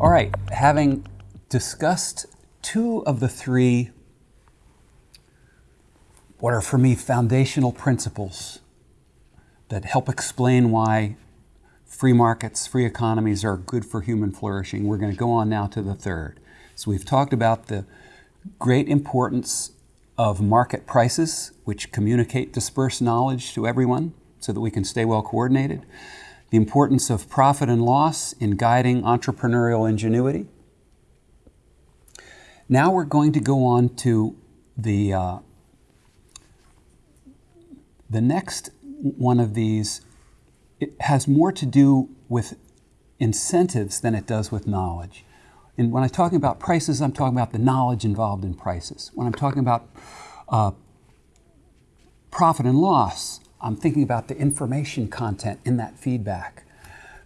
All right, having discussed two of the three what are for me foundational principles that help explain why free markets, free economies are good for human flourishing. We're going to go on now to the third. So we've talked about the great importance of market prices, which communicate dispersed knowledge to everyone so that we can stay well coordinated. The importance of profit and loss in guiding entrepreneurial ingenuity. Now we're going to go on to the uh, the next one of these it has more to do with incentives than it does with knowledge. And when I'm talking about prices, I'm talking about the knowledge involved in prices. When I'm talking about uh, profit and loss, I'm thinking about the information content in that feedback.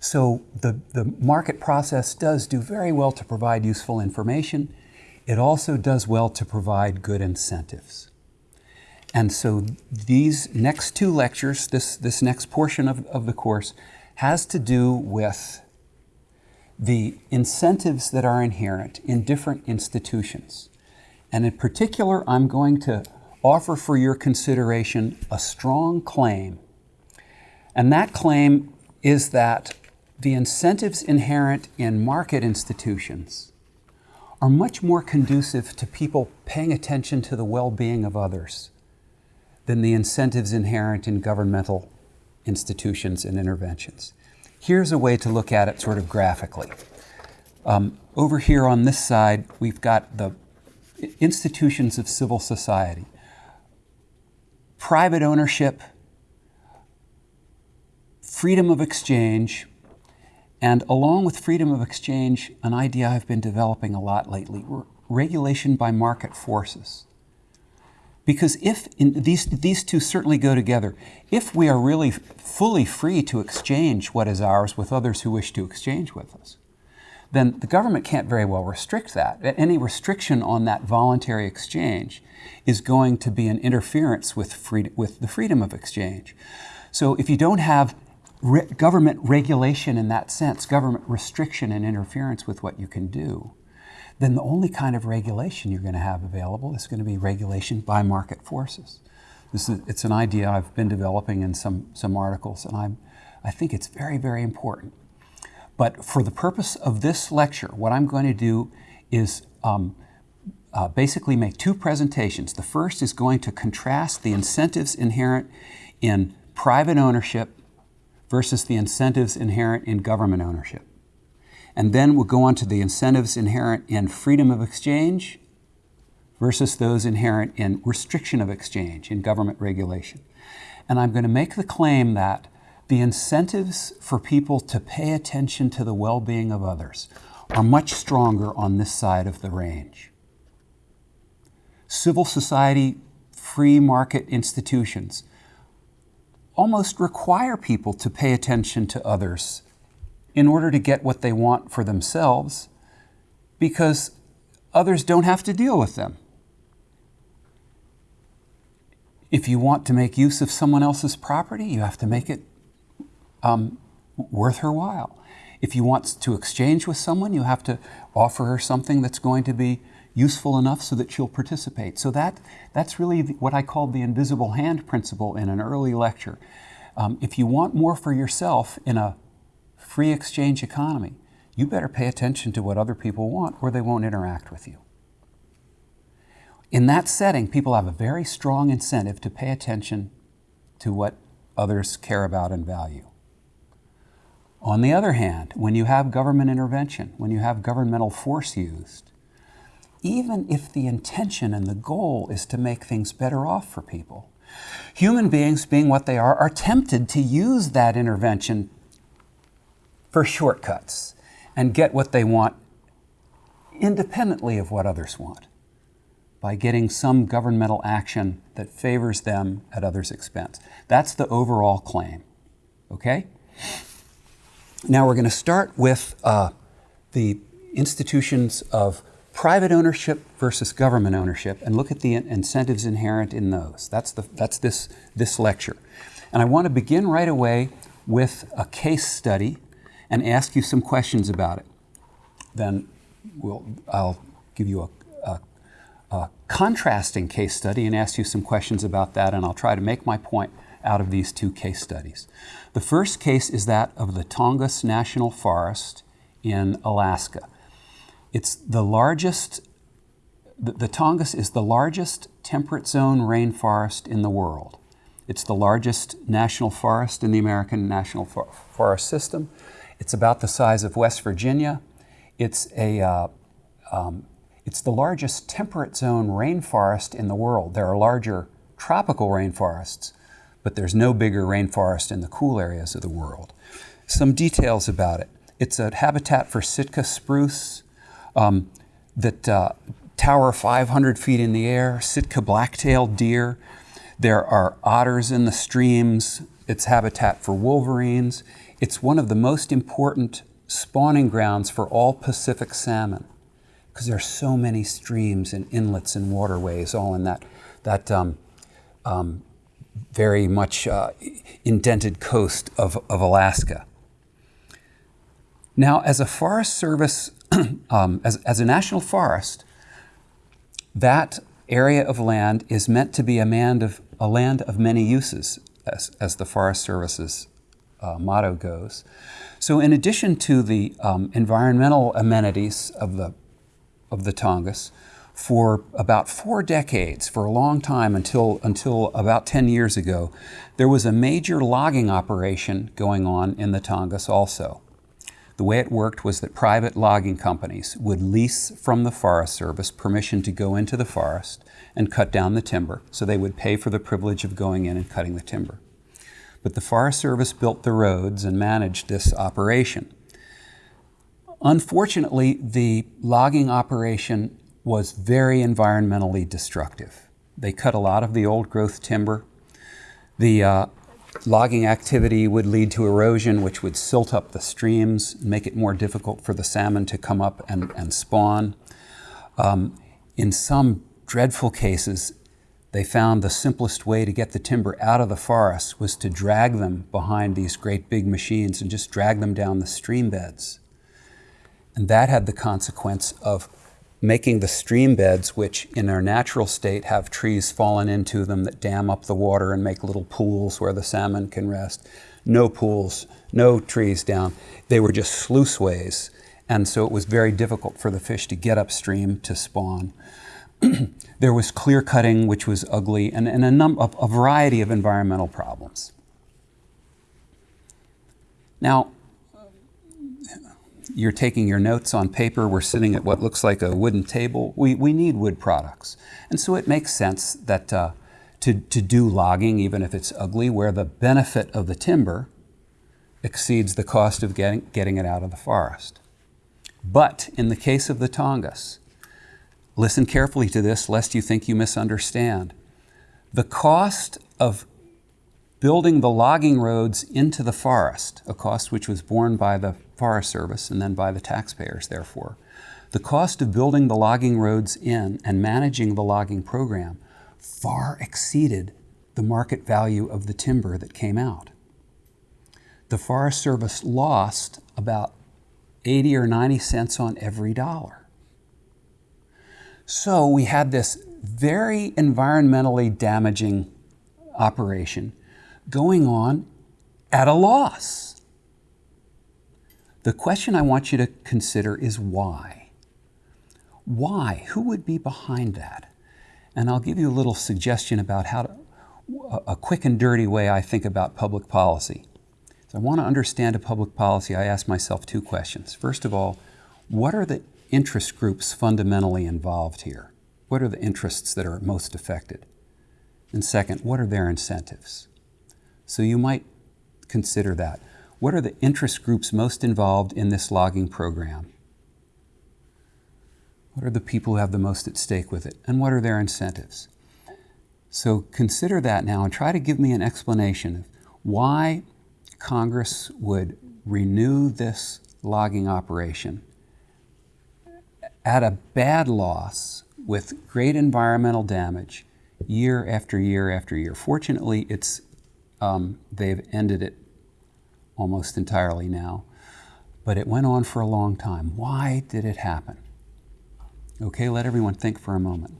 So the, the market process does do very well to provide useful information. It also does well to provide good incentives. And so these next two lectures, this, this next portion of, of the course, has to do with the incentives that are inherent in different institutions. And in particular, I'm going to offer for your consideration a strong claim. And that claim is that the incentives inherent in market institutions are much more conducive to people paying attention to the well-being of others than the incentives inherent in governmental institutions and interventions. Here's a way to look at it sort of graphically. Um, over here on this side, we've got the institutions of civil society. Private ownership, freedom of exchange, and along with freedom of exchange, an idea I've been developing a lot lately, regulation by market forces. Because if these, these two certainly go together, if we are really fully free to exchange what is ours with others who wish to exchange with us, then the government can't very well restrict that. Any restriction on that voluntary exchange is going to be an interference with, with the freedom of exchange. So if you don't have re government regulation in that sense, government restriction and interference with what you can do, then the only kind of regulation you're going to have available is going to be regulation by market forces. This is, it's an idea I've been developing in some, some articles, and I'm, I think it's very, very important. But for the purpose of this lecture, what I'm going to do is um, uh, basically make two presentations. The first is going to contrast the incentives inherent in private ownership versus the incentives inherent in government ownership. And then we'll go on to the incentives inherent in freedom of exchange versus those inherent in restriction of exchange in government regulation. And I'm going to make the claim that the incentives for people to pay attention to the well-being of others are much stronger on this side of the range. Civil society, free market institutions almost require people to pay attention to others in order to get what they want for themselves because others don't have to deal with them. If you want to make use of someone else's property, you have to make it um, worth her while. If you want to exchange with someone, you have to offer her something that's going to be useful enough so that she'll participate. So that, that's really what I called the invisible hand principle in an early lecture. Um, if you want more for yourself in a free exchange economy, you better pay attention to what other people want or they won't interact with you. In that setting, people have a very strong incentive to pay attention to what others care about and value. On the other hand, when you have government intervention, when you have governmental force used, even if the intention and the goal is to make things better off for people, human beings, being what they are, are tempted to use that intervention for shortcuts and get what they want independently of what others want by getting some governmental action that favors them at others' expense. That's the overall claim, okay? Now we're going to start with uh, the institutions of private ownership versus government ownership and look at the incentives inherent in those. That's, the, that's this, this lecture. And I want to begin right away with a case study and ask you some questions about it. then we'll, I'll give you a, a, a contrasting case study and ask you some questions about that, and I'll try to make my point out of these two case studies. The first case is that of the Tongass National Forest in Alaska. It's the largest, the, the Tongass is the largest temperate zone rainforest in the world. It's the largest national forest in the American National For Forest System. It's about the size of West Virginia. It's, a, uh, um, it's the largest temperate zone rainforest in the world. There are larger tropical rainforests, but there's no bigger rainforest in the cool areas of the world. Some details about it. It's a habitat for Sitka spruce um, that uh, tower 500 feet in the air, Sitka black-tailed deer. There are otters in the streams. It's habitat for wolverines. It's one of the most important spawning grounds for all Pacific salmon because there are so many streams and inlets and waterways all in that, that um, um, very much uh, indented coast of, of Alaska. Now, as a Forest Service, um, as, as a national forest, that area of land is meant to be a land of, a land of many uses, as, as the Forest Service's uh, motto goes. So in addition to the um, environmental amenities of the, of the Tongass, for about four decades, for a long time until, until about 10 years ago, there was a major logging operation going on in the Tongass also. The way it worked was that private logging companies would lease from the Forest Service permission to go into the forest and cut down the timber, so they would pay for the privilege of going in and cutting the timber. But the Forest Service built the roads and managed this operation. Unfortunately, the logging operation was very environmentally destructive. They cut a lot of the old growth timber. The uh, Logging activity would lead to erosion, which would silt up the streams, make it more difficult for the salmon to come up and, and spawn. Um, in some dreadful cases, they found the simplest way to get the timber out of the forest was to drag them behind these great big machines and just drag them down the stream beds. And that had the consequence of making the stream beds, which in their natural state have trees fallen into them that dam up the water and make little pools where the salmon can rest. No pools, no trees down. They were just sluiceways. And so it was very difficult for the fish to get upstream to spawn. there was clear cutting, which was ugly, and, and a, num- a variety of environmental problems. Now, you're taking your notes on paper, we're sitting at what looks like a wooden table. We, we need wood products. And so it makes sense that uh, to, to do logging, even if it's ugly, where the benefit of the timber exceeds the cost of getting, getting it out of the forest. But in the case of the Tongass, listen carefully to this lest you think you misunderstand. The cost of building the logging roads into the forest, a cost which was borne by the Forest Service and then by the taxpayers, therefore. The cost of building the logging roads in and managing the logging program far exceeded the market value of the timber that came out. The Forest Service lost about 80 or 90 cents on every dollar. So we had this very environmentally damaging operation going on at a loss. The question I want you to consider is why? Why? Who would be behind that? And I'll give you a little suggestion about how to, a quick and dirty way I think about public policy. So I want to understand a public policy, I ask myself two questions. First of all, what are the interest groups fundamentally involved here? What are the interests that are most affected? And second, what are their incentives? So you might consider that. What are the interest groups most involved in this logging program? What are the people who have the most at stake with it? And what are their incentives? So consider that now and try to give me an explanation of why Congress would renew this logging operation at a bad loss with great environmental damage year after year after year. Fortunately, it's, um, they've ended it almost entirely now. but it went on for a long time. Why did it happen? Okay, let everyone think for a moment.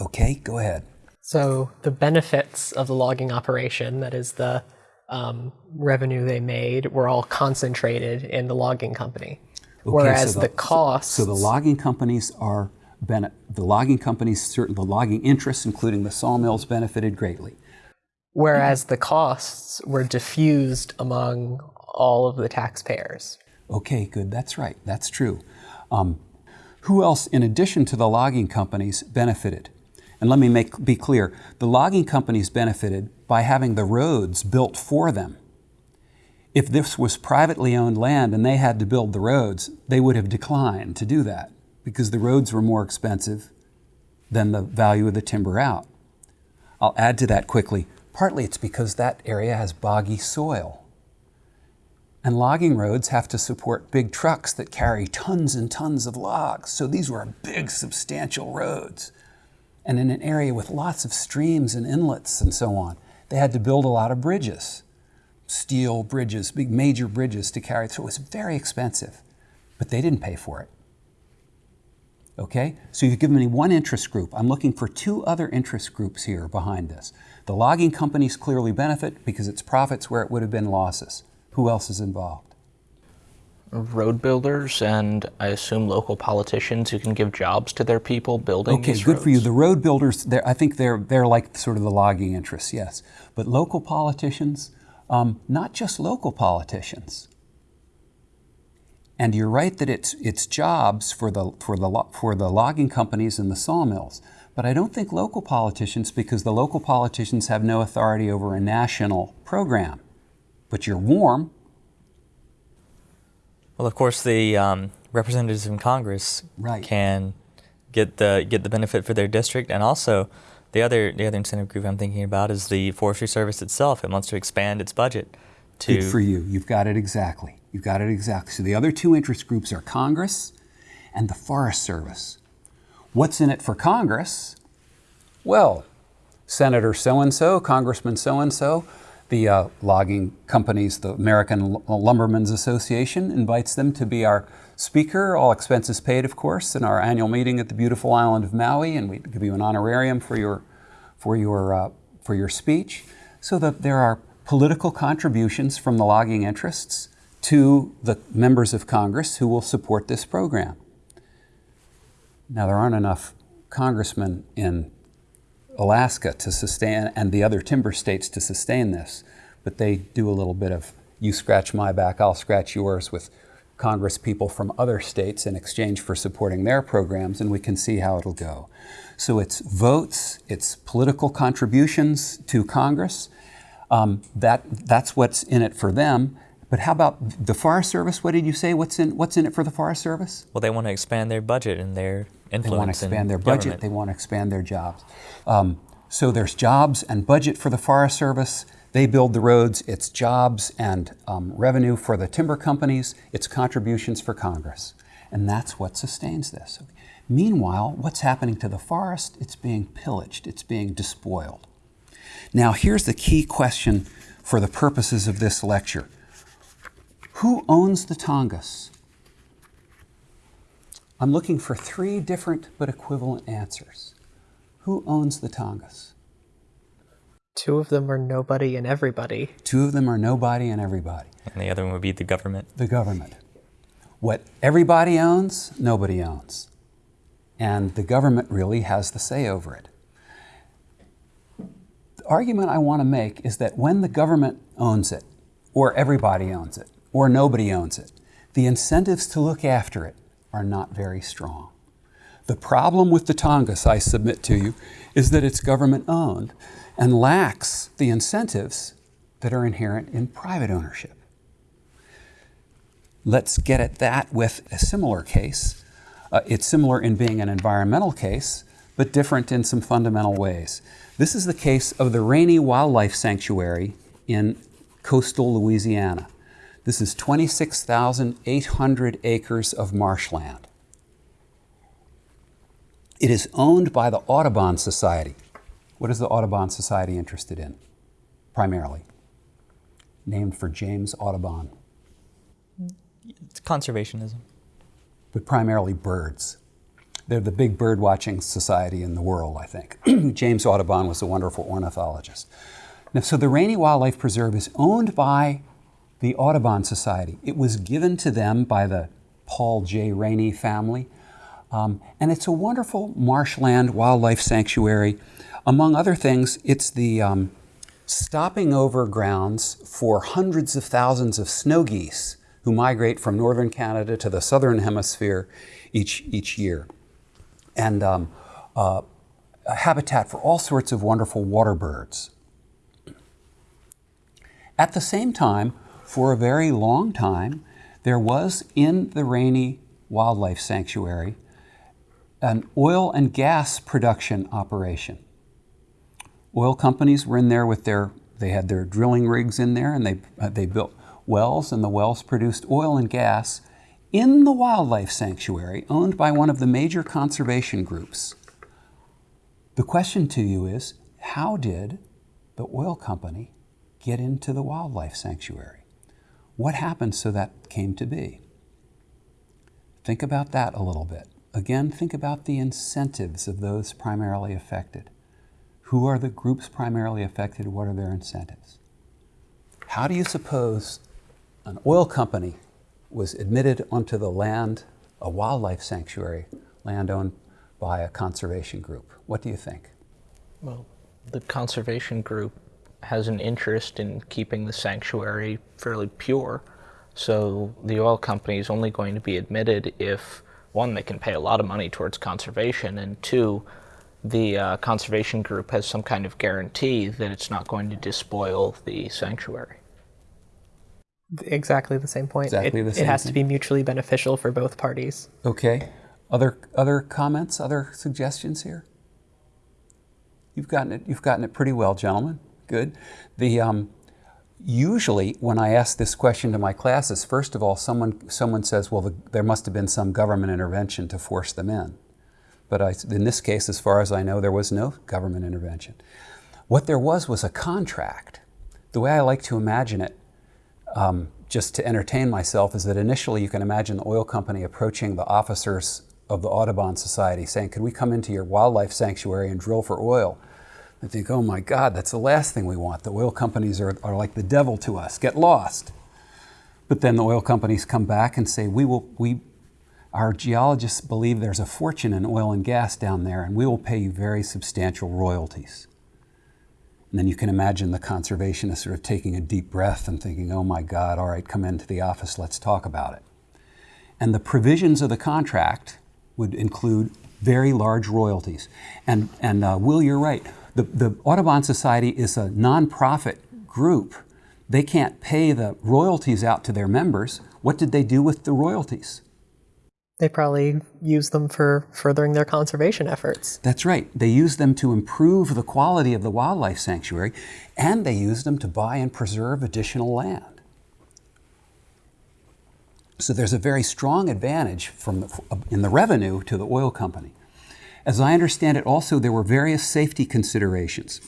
Okay, go ahead. So the benefits of the logging operation, that is the um, revenue they made, were all concentrated in the logging company. Okay, Whereas so the, costs, So the logging companies are the logging companies, certain the logging interests, including the sawmills, benefited greatly. whereas the costs were diffused among all of the taxpayers. Okay, good. That's right. That's true. Um, who else, in addition to the logging companies, benefited? And let me make be clear: the logging companies benefited by having the roads built for them. If this was privately owned land and they had to build the roads, they would have declined to do that because the roads were more expensive than the value of the timber out. I'll add to that quickly. Partly it's because that area has boggy soil. And logging roads have to support big trucks that carry tons and tons of logs. So these were big, substantial roads. And in an area with lots of streams and inlets and so on, they had to build a lot of bridges, steel bridges, big major bridges to carry. So it was very expensive, but they didn't pay for it. Okay? So you've given me one interest group. I'm looking for two other interest groups here behind this. The logging companies clearly benefit because it's profits where it would have been losses. Who else is involved? road builders and I assume local politicians who can give jobs to their people building Okay, good for you. The road builders, they're- I think they're, they're like sort of the logging interests, yes. But local politicians, um, not just local politicians. And you're right that it's, it's jobs for the, for, the, for the logging companies and the sawmills. But I don't think local politicians, because the local politicians have no authority over a national program. But you're warm, Well, of course, the um, representatives in Congress Right. can get the get the benefit for their district, and also the other the other incentive group I'm thinking about is the Forestry Service itself. It wants to expand its budget to Good for you. You've got it exactly. You've got it exactly. So the other two interest groups are Congress and the Forest Service. What's in it for Congress? Well, Senator so and so, Congressman so and so, the uh, logging companies, the American Lumbermen's Association, invites them to be our speaker, all expenses paid, of course, in our annual meeting at the beautiful island of Maui, and we give you an honorarium for your for your uh, for your speech. So that there are political contributions from the logging interests to the members of Congress who will support this program. Now, there aren't enough congressmen in Alaska to sustain, and the other timber states to sustain this, but they do a little bit of you scratch my back, I'll scratch yours with Congress people from other states in exchange for supporting their programs, and we can see how it'll go. So it's votes, it's political contributions to Congress. Um, that, that's what's in it for them. But how about the Forest Service? What did you say? What's in, what's in it for the Forest Service? well, they want to expand their budget and their influence. They want to expand their budget. government. They want to expand their jobs. Um, so there's jobs and budget for the Forest Service. They build the roads. It's jobs and um, revenue for the timber companies. It's contributions for Congress. And that's what sustains this. Meanwhile, what's happening to the forest? It's being pillaged. It's being despoiled. Now, here's the key question for the purposes of this lecture. Who owns the Tongass? I'm looking for three different but equivalent answers. Who owns the Tongass? Two of them are nobody and everybody. Two of them are nobody and everybody. and the other one would be the government. The government. What everybody owns, nobody owns. And the government really has the say over it. The argument I want to make is that when the government owns it, or everybody owns it, or nobody owns it, the incentives to look after it are not very strong. The problem with the Tongass, I submit to you, is that it's government owned and lacks the incentives that are inherent in private ownership. Let's get at that with a similar case. Uh, it's similar in being an environmental case, but different in some fundamental ways. This is the case of the Rainey Wildlife Sanctuary in coastal Louisiana. This is 26,800 acres of marshland. It is owned by the Audubon Society. What is the Audubon Society interested in, primarily? named for James Audubon, It's conservationism. but primarily birds. They're the big bird watching society in the world, I think. James Audubon was a wonderful ornithologist. Now, so the Rainey Wildlife Preserve is owned by the Audubon Society. It was given to them by the Paul J. Rainey family. Um, and it's a wonderful marshland wildlife sanctuary. Among other things, it's the um, stopping over grounds for hundreds of thousands of snow geese who migrate from northern Canada to the southern hemisphere each, each year. And um, uh, a habitat for all sorts of wonderful water birds. At the same time, for a very long time, there was in the Rainey Wildlife Sanctuary an oil and gas production operation. Oil companies were in there with their, they had their drilling rigs in there and they, uh, they built wells and the wells produced oil and gas in the wildlife sanctuary owned by one of the major conservation groups. The question to you is, how did the oil company get into the wildlife sanctuary? What happened so that came to be? Think about that a little bit. Again, think about the incentives of those primarily affected. Who are the groups primarily affected? What are their incentives? How do you suppose an oil company was admitted onto the land, a wildlife sanctuary, land owned by a conservation group? What do you think? Well, the conservation group has an interest in keeping the sanctuary fairly pure. So the oil company is only going to be admitted if, one, they can pay a lot of money towards conservation, and two, the uh, conservation group has some kind of guarantee that it's not going to despoil the sanctuary. Exactly the same point. Exactly it, the it same has to be mutually beneficial for both parties. Okay. Other other comments? Other suggestions here? You've gotten it. You've gotten it pretty well, gentlemen. Good. The um, usually when I ask this question to my classes, first of all, someone someone says, "Well, the, there must have been some government intervention to force them in." But I, in this case, as far as I know, there was no government intervention. What there was was a contract. The way I like to imagine it, um, just to entertain myself, is that initially you can imagine the oil company approaching the officers of the Audubon Society saying, Could we come into your wildlife sanctuary and drill for oil? I think, oh my God, that's the last thing we want. The oil companies are, are like the devil to us. Get lost. But then the oil companies come back and say, we will, we, our geologists believe there's a fortune in oil and gas down there, and we will pay you very substantial royalties. And then you can imagine the conservationist sort of taking a deep breath and thinking, oh my God, all right, come into the office, let's talk about it. And the provisions of the contract would include very large royalties. And, and uh, Will, you're right. The, the Audubon Society is a nonprofit group. They can't pay the royalties out to their members. What did they do with the royalties? They probably use them for furthering their conservation efforts. That's right. They use them to improve the quality of the wildlife sanctuary, and they use them to buy and preserve additional land. So there's a very strong advantage from the, in the revenue to the oil company. As I understand it, also there were various safety considerations.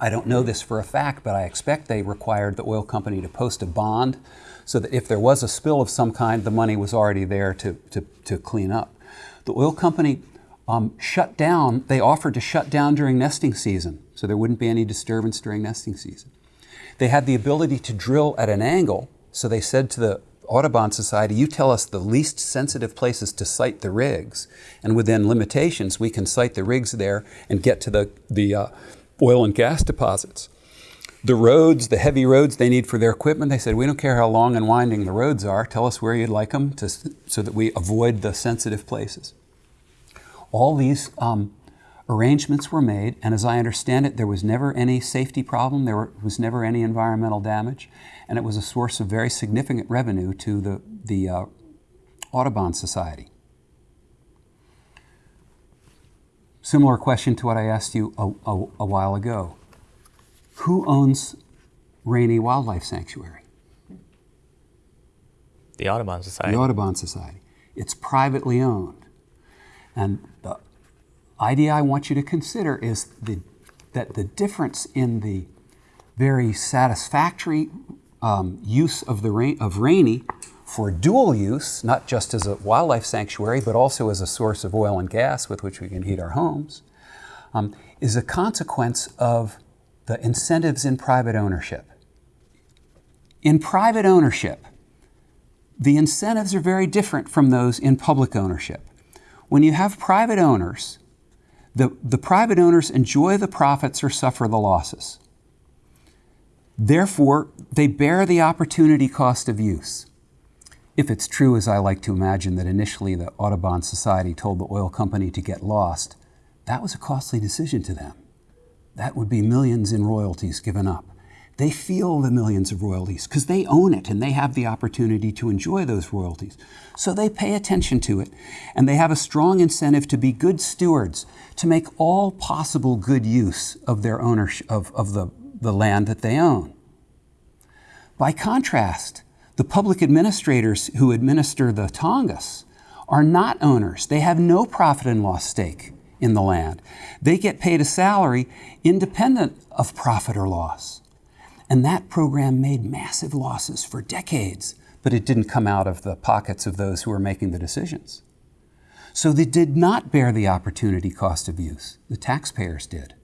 I don't know this for a fact, but I expect they required the oil company to post a bond so that if there was a spill of some kind, the money was already there to, to, to clean up. The oil company um, shut down, they offered to shut down during nesting season, so there wouldn't be any disturbance during nesting season. They had the ability to drill at an angle, so they said to the Audubon Society, you tell us the least sensitive places to site the rigs, and within limitations, we can site the rigs there and get to the, the uh, oil and gas deposits. The roads, the heavy roads they need for their equipment, they said, we don't care how long and winding the roads are, tell us where you'd like them to, so that we avoid the sensitive places. All these um, arrangements were made, and as I understand it, there was never any safety problem, there were, was never any environmental damage, and it was a source of very significant revenue to the, the uh, Audubon Society. Similar question to what I asked you a, a, a while ago. Who owns Rainey Wildlife Sanctuary? The Audubon Society. The Audubon Society. It's privately owned. And the idea I want you to consider is the, that the difference in the very satisfactory um, use of the rain, of Rainey for dual use, not just as a wildlife sanctuary, but also as a source of oil and gas with which we can heat our homes, um, is a consequence of the incentives in private ownership. In private ownership, the incentives are very different from those in public ownership. When you have private owners, the, the private owners enjoy the profits or suffer the losses. Therefore, they bear the opportunity cost of use. If it's true, as I like to imagine, that initially the Audubon Society told the oil company to get lost, that was a costly decision to them. That would be millions in royalties given up. They feel the millions of royalties because they own it and they have the opportunity to enjoy those royalties. So they pay attention to it and they have a strong incentive to be good stewards, to make all possible good use of their ownership of, of the, the land that they own. By contrast, the public administrators who administer the Tongass are not owners. They have no profit and loss stake in the land. They get paid a salary independent of profit or loss. And that program made massive losses for decades, but it didn't come out of the pockets of those who were making the decisions. So they did not bear the opportunity cost of use. The taxpayers did.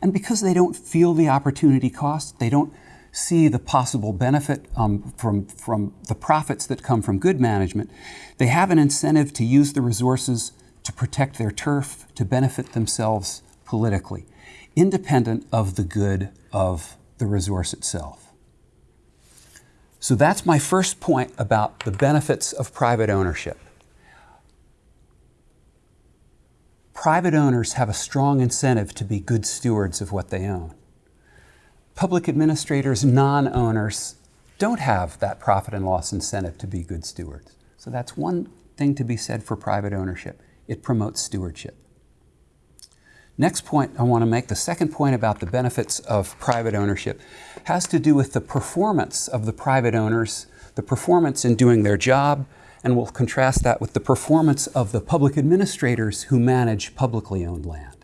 And because they don't feel the opportunity cost, they don't see the possible benefit um, from, from the profits that come from good management, they have an incentive to use the resources to protect their turf, to benefit themselves politically, independent of the good of the resource itself. So that's my first point about the benefits of private ownership. Private owners have a strong incentive to be good stewards of what they own. Public administrators, non owners, don't have that profit and loss incentive to be good stewards. So that's one thing to be said for private ownership it promotes stewardship. Next point I want to make, the second point about the benefits of private ownership, has to do with the performance of the private owners, the performance in doing their job, and we'll contrast that with the performance of the public administrators who manage publicly owned land.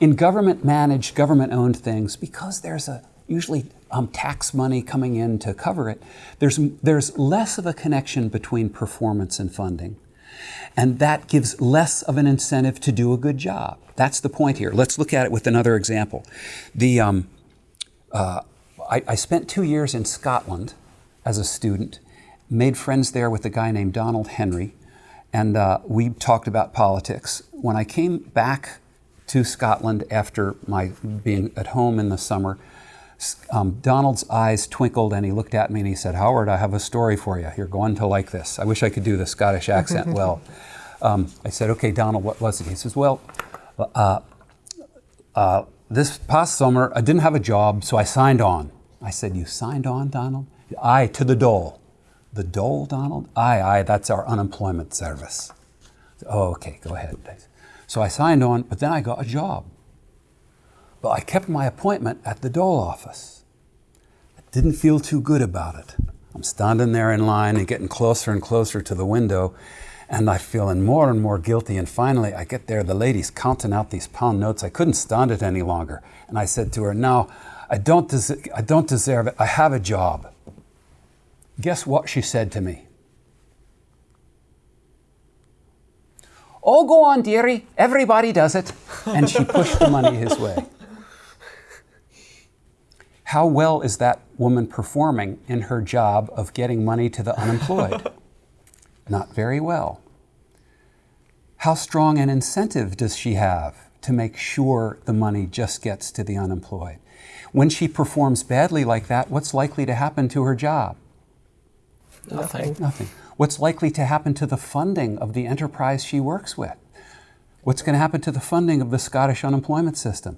In government managed, government owned things, because there's a usually um, tax money coming in to cover it, there's, there's less of a connection between performance and funding. And that gives less of an incentive to do a good job. That's the point here. Let's look at it with another example. The, um, uh, I, I, spent two years in Scotland as a student, made friends there with a guy named Donald Henry, and uh, we talked about politics. When I came back to Scotland after my being at home in the summer, um, Donald's eyes twinkled and he looked at me and he said, Howard, I have a story for you. You're going to like this. I wish I could do the Scottish accent well. Um, I said, Okay, Donald, what was it? He says, Well, uh, uh, this past summer I didn't have a job, so I signed on. I said, You signed on, Donald? Aye, to the dole. The dole, Donald? Aye, aye, that's our unemployment service. Oh, okay, go ahead. So I signed on, but then I got a job. But I kept my appointment at the dole office. I didn't feel too good about it. I'm standing there in line and getting closer and closer to the window, and I'm feeling more and more guilty. And finally, I get there, the lady's counting out these pound notes. I couldn't stand it any longer. And I said to her, No, I don't, des- I don't deserve it. I have a job. Guess what she said to me? Oh, go on, dearie. Everybody does it. And she pushed the money his way. How well is that woman performing in her job of getting money to the unemployed? Not very well. How strong an incentive does she have to make sure the money just gets to the unemployed? When she performs badly like that, what's likely to happen to her job? Nothing. Nothing. What's likely to happen to the funding of the enterprise she works with? What's going to happen to the funding of the Scottish unemployment system?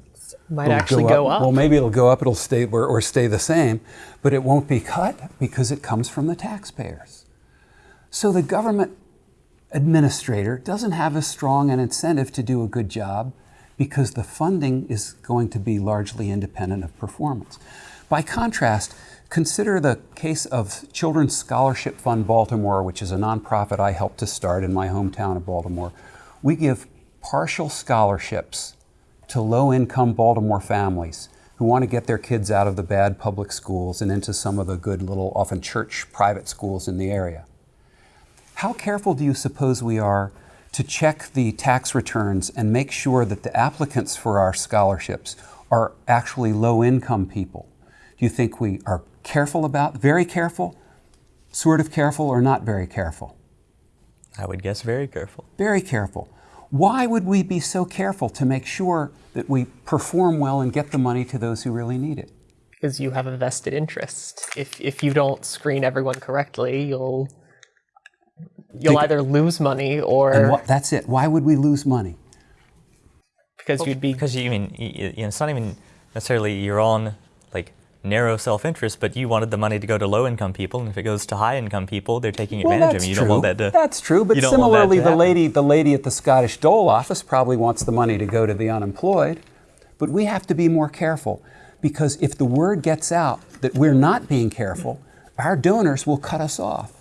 Might It'll actually go up. Well, maybe it'll go up, it'll stay or, or stay the same, but it won't be cut because it comes from the taxpayers. So the government administrator doesn't have as strong an incentive to do a good job because the funding is going to be largely independent of performance. By contrast, consider the case of Children's Scholarship Fund Baltimore, which is a nonprofit I helped to start in my hometown of Baltimore. We give partial scholarships to low income Baltimore families who want to get their kids out of the bad public schools and into some of the good little, often church private schools in the area. How careful do you suppose we are to check the tax returns and make sure that the applicants for our scholarships are actually low income people? Do you think we are careful about, very careful, sort of careful, or not very careful? I would guess very careful. Very careful. Why would we be so careful to make sure that we perform well and get the money to those who really need it? because you have a vested interest. If if you don't screen everyone correctly, you'll you'll Think- either lose money or And what, that's it. Why would we lose money? because you'd be Because you mean y- y- you know, it's not even necessarily your own like narrow self-interest, but you wanted the money to go to low-income people, and if it goes to high-income people, they're taking advantage of you. You don't want that to. That's true, but similarly, the lady, the lady at the Scottish Dole office probably wants the money to go to the unemployed. But we have to be more careful because if the word gets out that we're not being careful, our donors will cut us off.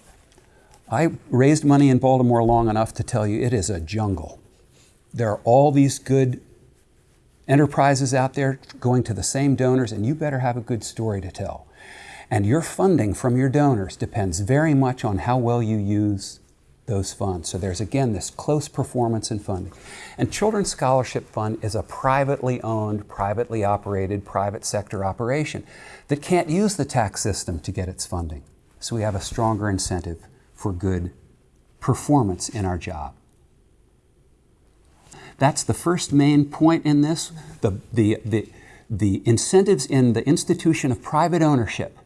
I raised money in Baltimore long enough to tell you it is a jungle. There are all these good enterprises out there going to the same donors, and you better have a good story to tell. And your funding from your donors depends very much on how well you use those funds. So there's again this close performance in funding. And Children's Scholarship Fund is a privately owned, privately operated, private sector operation that can't use the tax system to get its funding. So we have a stronger incentive for good performance in our job. That's the first main point in this. The, the, the, the incentives in the institution of private ownership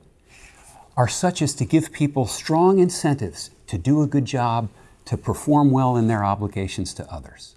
are such as to give people strong incentives to do a good job, to perform well in their obligations to others.